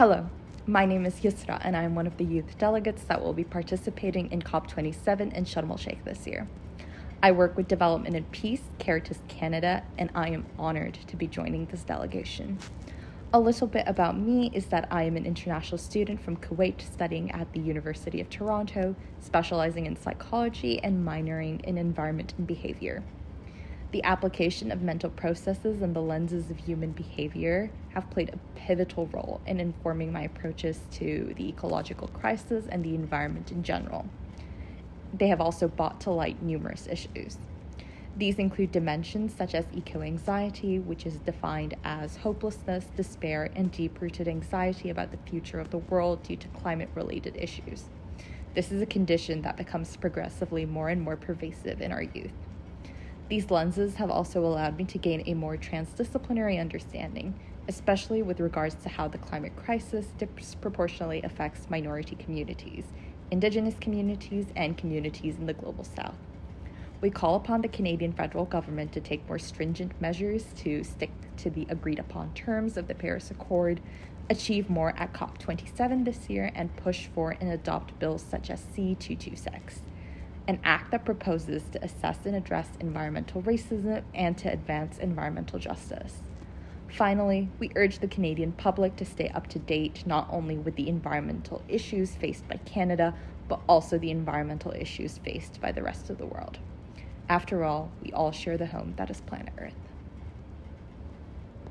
Hello, my name is Yusra, and I am one of the youth delegates that will be participating in COP27 in Sharm el Sheikh this year. I work with Development and Peace, Caritas Canada, and I am honored to be joining this delegation. A little bit about me is that I am an international student from Kuwait studying at the University of Toronto, specializing in psychology and minoring in environment and behavior. The application of mental processes and the lenses of human behavior have played a pivotal role in informing my approaches to the ecological crisis and the environment in general. They have also brought to light numerous issues. These include dimensions such as eco anxiety, which is defined as hopelessness, despair, and deep rooted anxiety about the future of the world due to climate related issues. This is a condition that becomes progressively more and more pervasive in our youth. These lenses have also allowed me to gain a more transdisciplinary understanding, especially with regards to how the climate crisis disproportionately affects minority communities, indigenous communities, and communities in the global south. We call upon the Canadian federal government to take more stringent measures to stick to the agreed upon terms of the Paris Accord, achieve more at COP27 this year, and push for and adopt bills such as C226, an act that proposes to assess and address environmental racism and to advance environmental justice. Finally, we urge the Canadian public to stay up to date not only with the environmental issues faced by Canada, but also the environmental issues faced by the rest of the world. After all, we all share the home that is planet Earth.